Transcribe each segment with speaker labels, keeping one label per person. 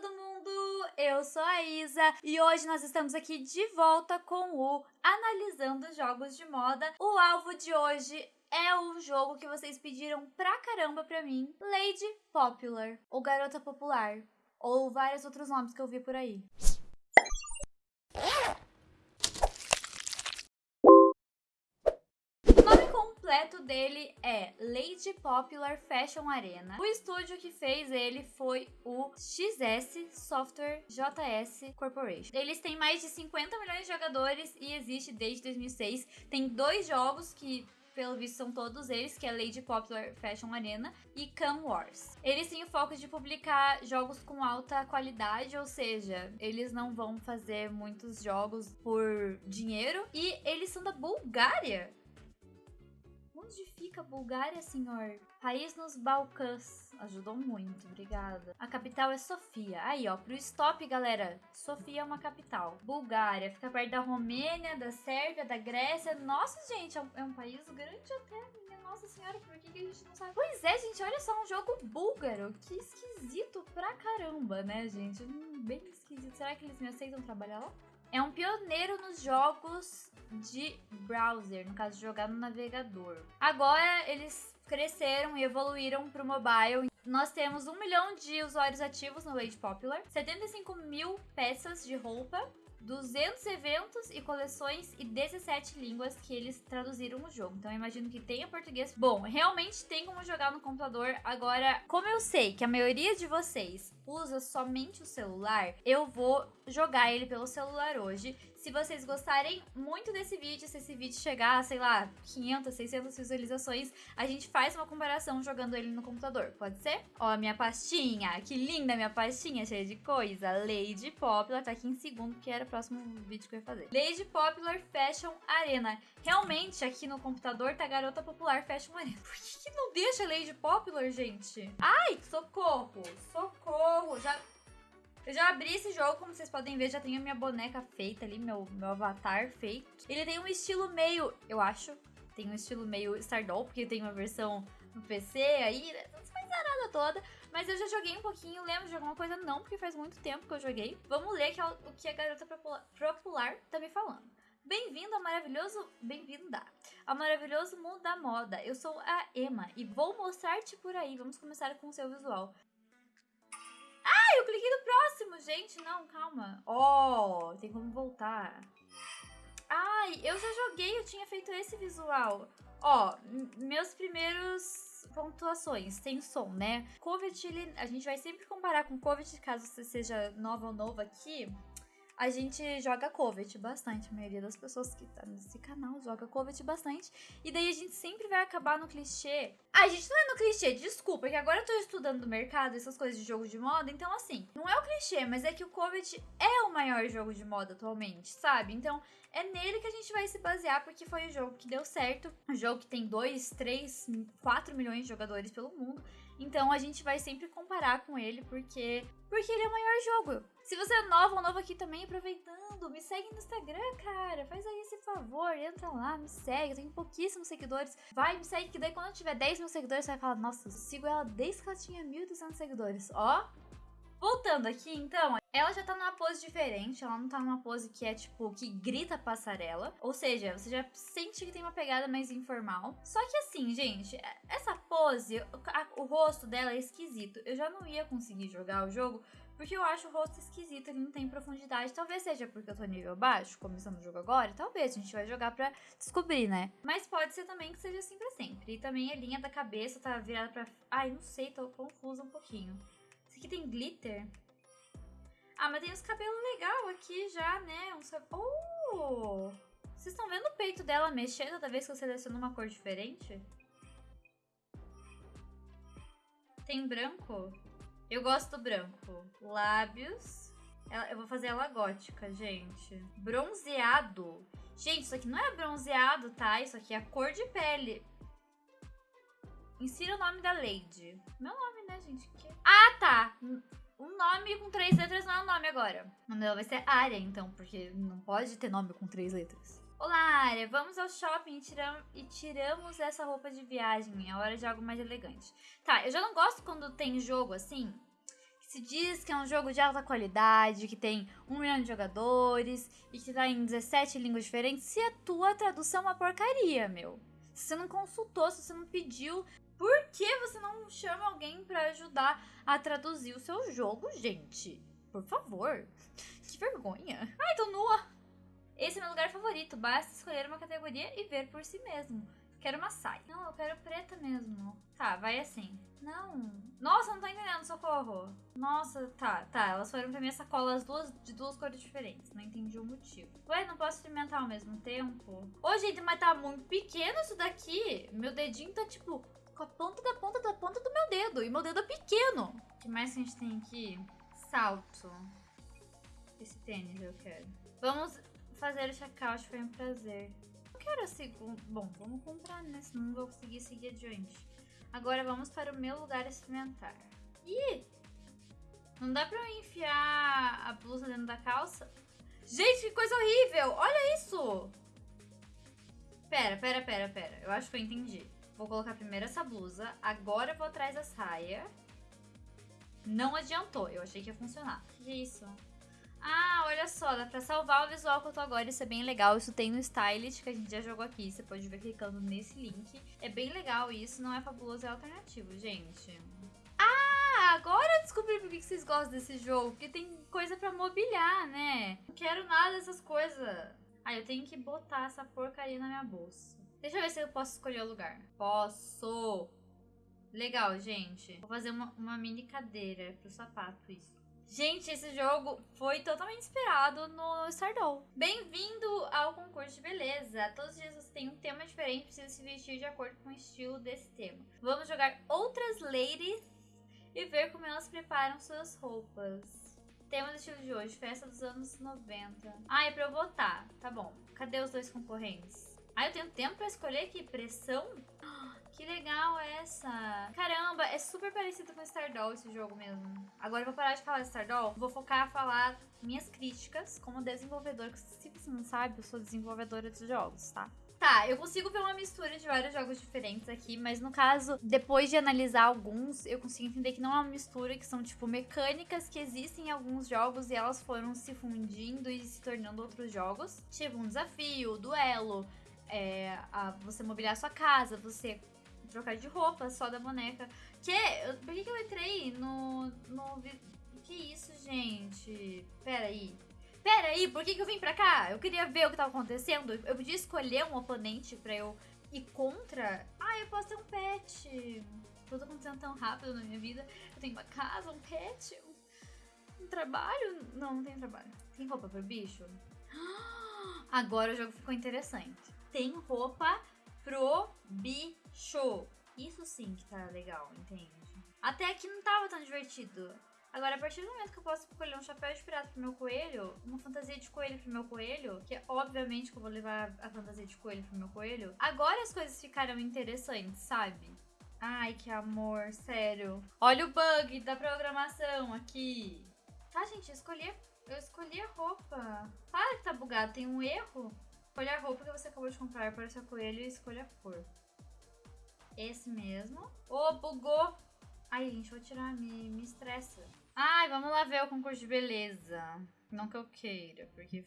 Speaker 1: todo mundo! Eu sou a Isa e hoje nós estamos aqui de volta com o Analisando Jogos de Moda. O alvo de hoje é um jogo que vocês pediram pra caramba pra mim, Lady Popular, ou Garota Popular, ou vários outros nomes que eu vi por aí. O nome completo dele é Lady Popular Fashion Arena. O estúdio que fez ele foi o XS Software JS Corporation. Eles têm mais de 50 milhões de jogadores e existe desde 2006. Tem dois jogos que pelo visto são todos eles, que é Lady Popular Fashion Arena e Cam Wars. Eles têm o foco de publicar jogos com alta qualidade, ou seja, eles não vão fazer muitos jogos por dinheiro. E eles são da Bulgária. Onde fica a Bulgária, senhor? País nos Balcãs. Ajudou muito, obrigada. A capital é Sofia. Aí, ó, pro stop, galera. Sofia é uma capital. Bulgária, fica perto da Romênia, da Sérvia, da Grécia. Nossa, gente, é um, é país grande até, nossa senhora, por que, que a gente não sabe? Pois é, gente, olha só, um jogo búlgaro. Que esquisito pra caramba, né, gente? Hum, bem esquisito. Será que eles me aceitam trabalhar lá? É um pioneiro nos jogos de browser, no caso, jogar no navegador. Agora eles cresceram e evoluíram para o mobile. Nós temos um milhão de usuários ativos no Lady Popular, 75 mil peças de roupa, 200 eventos e coleções e 17 línguas que eles traduziram o jogo. Então eu imagino que tenha português. Bom, realmente tem como jogar no computador. Agora, como eu sei que a maioria de vocês usa somente o celular, eu vou jogar ele pelo celular hoje. Se vocês gostarem muito desse vídeo, se esse vídeo chegar, sei lá, 500, 600 visualizações, a gente faz uma comparação jogando ele no computador, pode ser? Ó, minha pastinha, que linda minha pastinha, cheia de coisa. Lady Popular, tá aqui em segundo, que era o próximo vídeo que eu ia fazer. Lady Popular Fashion Arena. Realmente, aqui no computador tá Garota Popular Fashion Arena. Por que, que não deixa Lady Popular, gente? Ai, socorro, socorro. Já eu já abri esse jogo, como vocês podem ver, já tenho minha boneca feita ali, meu, meu avatar feito. Ele tem um estilo meio, eu acho, tem um estilo meio Stardoll, porque tem uma versão no PC aí, né? não faz nada toda. Mas eu já joguei um pouquinho, lembro de alguma coisa? Não, porque faz muito tempo que eu joguei. Vamos ler que é o que a garota popular tá me falando. Bem-vindo ao maravilhoso... Bem-vinda ao maravilhoso mundo da moda. Eu sou a Emma e vou mostrar-te por aí. Vamos começar com o seu visual gente. Não, calma. Ó, oh, tem como voltar. Ai, eu já joguei, eu tinha feito esse visual. Ó, meus primeiros pontuações, tem som, né? Covet, ele, a gente vai sempre comparar com Covet, caso você seja nova ou novo aqui a gente joga Covet bastante. A maioria das pessoas que tá nesse canal joga Covet bastante. E daí a gente sempre vai acabar no clichê. A gente não é no clichê, desculpa, que agora eu tô estudando do mercado, essas coisas de jogo de moda. Então, assim, não é o clichê, mas é que o Covet é o maior jogo de moda atualmente, sabe? Então, é nele que a gente vai se basear, porque foi o jogo que deu certo. O jogo que tem 2, 3, 4 milhões de jogadores pelo mundo. Então a gente vai sempre comparar com ele, porque porque ele é o maior jogo. Se você é nova ou novo aqui também, aproveitando, me segue no Instagram, cara. Faz aí esse favor, entra lá, me segue. Eu tenho pouquíssimos seguidores. Vai, me segue, que daí quando eu tiver 10 mil seguidores, você vai falar, nossa, eu sigo ela desde que ela tinha 1.200 seguidores. Ó, Voltando aqui, então, ela já tá numa pose diferente, ela não tá numa pose que é, tipo, que grita passarela. Ou seja, você já sente que tem uma pegada mais informal. Só que assim, gente, essa pose, a, o rosto dela é esquisito. Eu já não ia conseguir jogar o jogo porque eu acho o rosto esquisito, ele não tem profundidade. Talvez seja porque eu tô nível baixo, começando o jogo agora. Talvez, a gente vai jogar pra descobrir, né? Mas pode ser também que seja assim pra sempre. E também a linha da cabeça tá virada pra... Ai, não sei, tô confusa um pouquinho. Esse aqui tem glitter. Ah, mas tem uns cabelos legal aqui já, né? Uns... Oh! Vocês estão vendo o peito dela mexer toda vez que eu seleciono uma cor diferente? Tem branco? Eu gosto do branco. Lábios. Eu vou fazer ela gótica, gente. Bronzeado. Gente, isso aqui não é bronzeado, tá? Isso aqui é cor de pele. Insira o nome da Lady. Meu nome, né, gente? Que... Ah, tá. Um nome com três letras não é um nome agora. O nome dela vai ser Área, então, porque não pode ter nome com três letras. Olá, Área. Vamos ao shopping e, tiram, e tiramos essa roupa de viagem. É hora de algo mais elegante. Tá, eu já não gosto quando tem jogo assim. se diz que é um jogo de alta qualidade, que tem um milhão de jogadores e que tá em 17 línguas diferentes, se a tua tradução é uma porcaria, meu. Se você não consultou, se você não pediu, por que você não chama alguém para ajudar a traduzir o seu jogo, gente? Por favor. Que vergonha. Ai, tô nua. Esse é meu lugar favorito. Basta escolher uma categoria e ver por si mesmo. Quero uma saia. Não, eu quero preta mesmo. Tá, vai assim. Não. Nossa, não tô entendendo, socorro. Nossa, tá, tá. Elas foram pra minha sacola as duas, de duas cores diferentes. Não entendi o motivo. Ué, não posso experimentar ao mesmo tempo? Ô, gente, mas tá muito pequeno isso daqui. Meu dedinho tá, tipo, com a ponta da ponta da ponta do meu dedo. E meu dedo é pequeno. O que mais que a gente tem aqui? Salto. Esse tênis eu quero. Vamos fazer o checkout, foi um prazer quero a segunda. Bom, vamos comprar, né? Senão não vou conseguir seguir adiante. Agora vamos para o meu lugar experimentar. Ih! Não dá pra eu enfiar a blusa dentro da calça? Gente, que coisa horrível! Olha isso! Pera, pera, pera, pera. Eu acho que eu entendi. Vou colocar primeiro essa blusa. Agora eu vou atrás da saia. Não adiantou. Eu achei que ia funcionar. O que é isso? Ah, olha só, dá pra salvar o visual que eu tô agora, isso é bem legal. Isso tem no Stylist, que a gente já jogou aqui, você pode ver clicando nesse link. É bem legal isso, não é fabuloso, é alternativo, gente. Ah, agora eu descobri por que vocês gostam desse jogo, porque tem coisa pra mobiliar, né? Não quero nada dessas coisas. Ah, eu tenho que botar essa porcaria na minha bolsa. Deixa eu ver se eu posso escolher o lugar. Posso! Legal, gente. Vou fazer uma, uma mini cadeira pro sapato, isso. Gente, esse jogo foi totalmente inspirado no Stardoll. Bem-vindo ao concurso de beleza. Todos os dias você tem um tema diferente, precisa se vestir de acordo com o estilo desse tema. Vamos jogar outras ladies e ver como elas preparam suas roupas. Tema do estilo de hoje, festa dos anos 90. Ah, é pra eu votar. Tá bom. Cadê os dois concorrentes? Ah, eu tenho tempo pra escolher aqui. Pressão? Que legal essa. Caramba, é super parecido com Stardoll esse jogo mesmo. Agora eu vou parar de falar de Stardoll. Vou focar a falar minhas críticas como desenvolvedor. Se você não sabe, eu sou desenvolvedora de jogos, tá? Tá, eu consigo ver uma mistura de vários jogos diferentes aqui, mas no caso, depois de analisar alguns, eu consigo entender que não é uma mistura, que são tipo mecânicas que existem em alguns jogos e elas foram se fundindo e se tornando outros jogos. Tipo um desafio, duelo, é, a, você mobiliar sua casa, você trocar de roupa só da boneca. Que? Por que, que eu entrei no, no. Que isso, gente? Pera aí. Pera aí, por que, que eu vim pra cá? Eu queria ver o que tava acontecendo. Eu podia escolher um oponente pra eu ir contra. Ah, eu posso ter um pet. Tudo acontecendo tão rápido na minha vida. Eu tenho uma casa, um pet, um, trabalho. Não, não tem trabalho. Tem roupa pro bicho? Agora o jogo ficou interessante. Tem roupa pro bicho. Isso sim que tá legal, entende? Até aqui não tava tão divertido. Agora, a partir do momento que eu posso escolher um chapéu de pirata pro meu coelho, uma fantasia de coelho pro meu coelho, que obviamente que eu vou levar a fantasia de coelho pro meu coelho, agora as coisas ficaram interessantes, sabe? Ai, que amor, sério. Olha o bug da programação aqui. Tá, gente, eu escolhi, eu escolhi a roupa. Para que tá bugado, tem um erro. Escolha a roupa que você acabou de comprar para o seu coelho e escolha a cor. Esse mesmo. Ô, oh, bugou! Ai, gente, vou tirar, me, me estressa. Ai, vamos lá ver o concurso de beleza. Não que eu queira, porque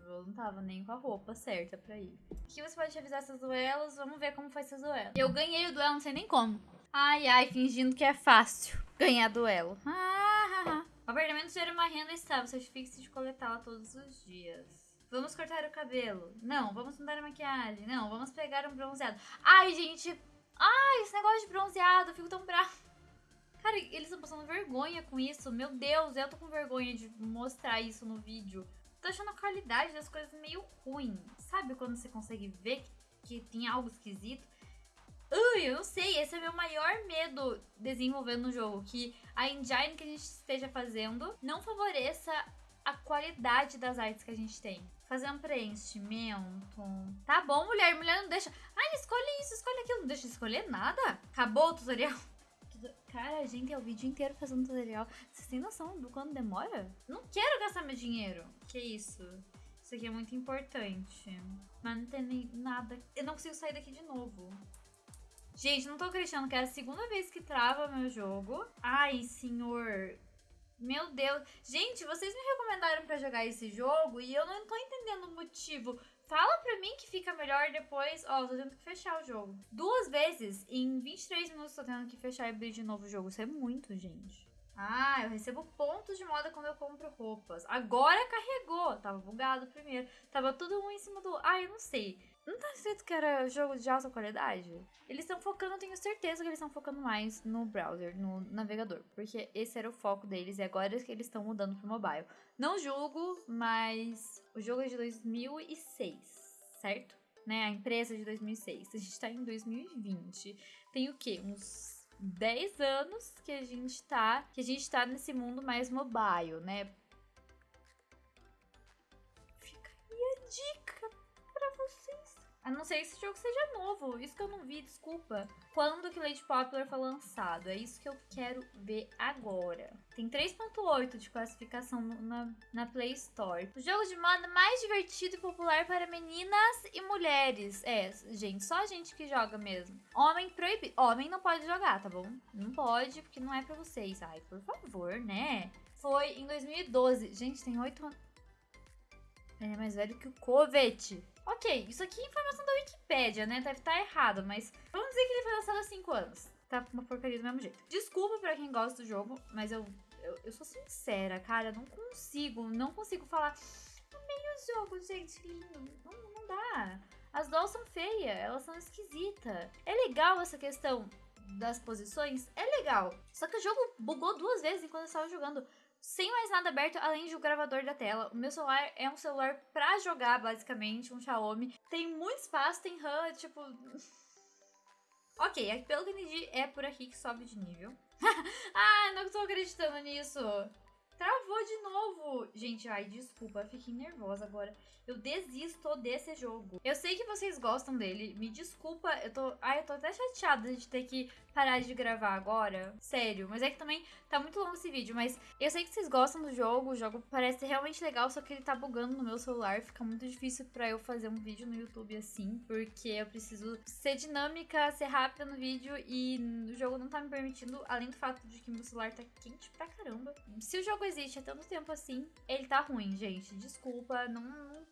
Speaker 1: eu não tava nem com a roupa certa pra ir. Aqui você pode revisar seus duelos, vamos ver como foi seus duelos. Eu ganhei o duelo, não sei nem como. Ai, ai, fingindo que é fácil ganhar duelo. Ah, ah, ah. O apartamento gera uma renda estável, certifique-se de coletá-la todos os dias. Vamos cortar o cabelo. Não, vamos mudar a maquiagem. Não, vamos pegar um bronzeado. Ai, gente. Ai, esse negócio de bronzeado. Eu fico tão bravo. Cara, eles estão passando vergonha com isso. Meu Deus, eu tô com vergonha de mostrar isso no vídeo. Tô achando a qualidade das coisas meio ruim. Sabe quando você consegue ver que, que tem algo esquisito? Ui, eu não sei, esse é meu maior medo desenvolvendo no jogo. Que a engine que a gente esteja fazendo não favoreça a qualidade das artes que a gente tem. Fazer um preenchimento. Tá bom, mulher. Mulher não deixa. Ai, escolhe isso, escolhe aquilo. Não deixa de escolher nada. Acabou o tutorial. Cara, a gente é o vídeo inteiro fazendo tutorial. Vocês têm noção do quanto demora? Não quero gastar meu dinheiro. Que isso? Isso aqui é muito importante. Mas não tem nem nada. Eu não consigo sair daqui de novo. Gente, não tô acreditando que é a segunda vez que trava meu jogo. Ai, senhor Meu Deus. Gente, vocês me recomendaram pra jogar esse jogo e eu não tô entendendo o motivo. Fala pra mim que fica melhor depois. Ó, oh, tô tendo que fechar o jogo. Duas vezes em 23 minutos tô tendo que fechar e abrir de novo o jogo. Isso é muito, gente. Ah, eu recebo pontos de moda quando eu compro roupas. Agora carregou. Tava bugado primeiro. Tava tudo um em cima do. Ah, eu não sei. Não tá escrito que era jogo de alta qualidade? Eles estão focando, eu tenho certeza que eles estão focando mais no browser, no navegador. Porque esse era o foco deles e agora é que eles estão mudando pro mobile. Não julgo, mas o jogo é de 2006, certo? Né? A empresa é de 2006. A gente tá em 2020. Tem o quê? Uns 10 anos que a gente tá, que a gente tá nesse mundo mais mobile, né? Fica aí a dica. A não ser que esse jogo seja novo, isso que eu não vi, desculpa. Quando que Late Popular foi lançado? É isso que eu quero ver agora. Tem 3.8 de classificação na, na Play Store. O jogo de moda mais divertido e popular para meninas e mulheres. É, gente, só gente que joga mesmo. Homem proibido. Homem não pode jogar, tá bom? Não pode, porque não é pra vocês. Ai, por favor, né? Foi em 2012. Gente, tem 8 anos. Ele é mais velho que o Covet. Ok, isso aqui é informação da Wikipédia, né? Deve estar errado, mas vamos dizer que ele foi lançado há 5 anos. Tá uma porcaria do mesmo jeito. Desculpa pra quem gosta do jogo, mas eu, eu, eu sou sincera, cara. Não consigo, não consigo falar. Amei o jogo, gente, lindo. Não, não dá. As dolls são feias, elas são esquisitas. É legal essa questão das posições? É legal. Só que o jogo bugou duas vezes enquanto eu estava jogando sem mais nada aberto além de o gravador da tela. O meu celular é um celular pra jogar, basicamente, um Xiaomi. Tem muito espaço, tem RAM, tipo. ok, pelo que entendi, é por aqui que sobe de nível. ah, não tô acreditando nisso. Travou de novo. Gente, ai, desculpa, fiquei nervosa agora. Eu desisto desse jogo. Eu sei que vocês gostam dele. Me desculpa, eu tô. Ai, eu tô até chateada de ter que parar de gravar agora. Sério. Mas é que também tá muito longo esse vídeo. Mas eu sei que vocês gostam do jogo. O jogo parece realmente legal, só que ele tá bugando no meu celular. Fica muito difícil pra eu fazer um vídeo no YouTube assim. Porque eu preciso ser dinâmica, ser rápida no vídeo. E o jogo não tá me permitindo. Além do fato de que meu celular tá quente pra caramba. Se o jogo existe há tanto tempo assim, ele tá ruim, gente. Desculpa, não,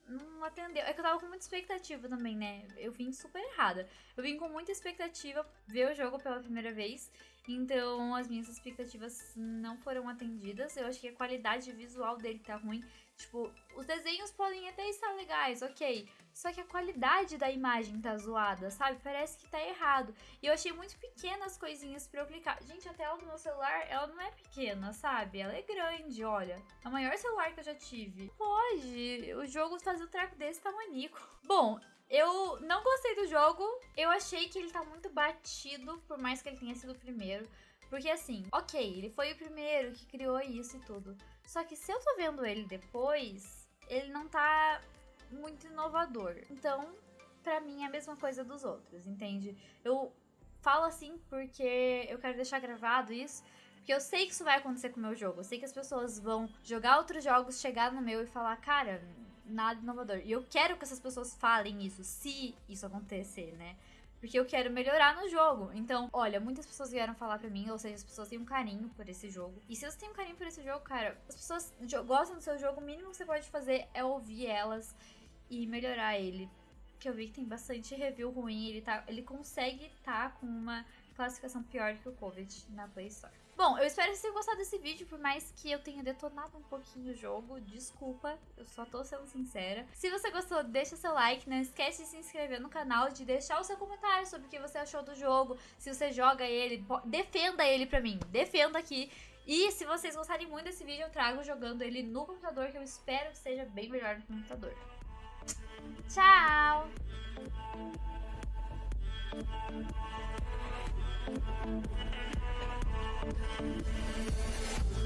Speaker 1: não, não atendeu. É que eu tava com muita expectativa também, né? Eu vim super errada. Eu vim com muita expectativa ver o jogo pela primeira vez. Então as minhas expectativas não foram atendidas. Eu acho que a qualidade visual dele tá ruim. Tipo, os desenhos podem até estar legais, ok. Só que a qualidade da imagem tá zoada, sabe? Parece que tá errado. E eu achei muito pequenas coisinhas pra eu clicar. Gente, a tela do meu celular, ela não é pequena, sabe? Ela é grande, olha. É o maior celular que eu já tive. Pode o jogo fazer um treco desse tamanico. Bom, eu não gostei do jogo. Eu achei que ele tá muito batido, por mais que ele tenha sido o primeiro. Porque assim, ok, ele foi o primeiro que criou isso e tudo. Só que se eu tô vendo ele depois, ele não tá muito inovador. Então, para mim é a mesma coisa dos outros, entende? Eu falo assim porque eu quero deixar gravado isso. Porque eu sei que isso vai acontecer com o meu jogo. Eu sei que as pessoas vão jogar outros jogos, chegar no meu e falar, cara, nada inovador. E eu quero que essas pessoas falem isso, se isso acontecer, né? Porque eu quero melhorar no jogo. Então, olha, muitas pessoas vieram falar pra mim, ou seja, as pessoas têm um carinho por esse jogo. E se você tem um carinho por esse jogo, cara, as pessoas gostam do seu jogo, o mínimo que você pode fazer é ouvir elas e melhorar ele. Que eu vi que tem bastante review ruim, ele, tá, ele consegue estar tá com uma classificação pior que o Covid na Play Store. Bom, eu espero que vocês tenham gostado desse vídeo, por mais que eu tenha detonado um pouquinho o jogo. Desculpa, eu só tô sendo sincera. Se você gostou, deixa seu like, não esquece de se inscrever no canal, de deixar o seu comentário sobre o que você achou do jogo, se você joga ele, defenda ele pra mim, defenda aqui. E se vocês gostarem muito desse vídeo, eu trago jogando ele no computador, que eu espero que seja bem melhor no computador. Tchau! フフフフ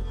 Speaker 1: フ。